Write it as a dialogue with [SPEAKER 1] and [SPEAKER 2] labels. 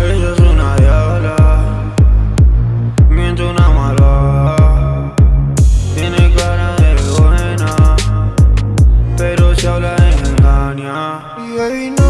[SPEAKER 1] Ella es una diabla, miente una mala. Tiene cara de buena, pero se habla de engaña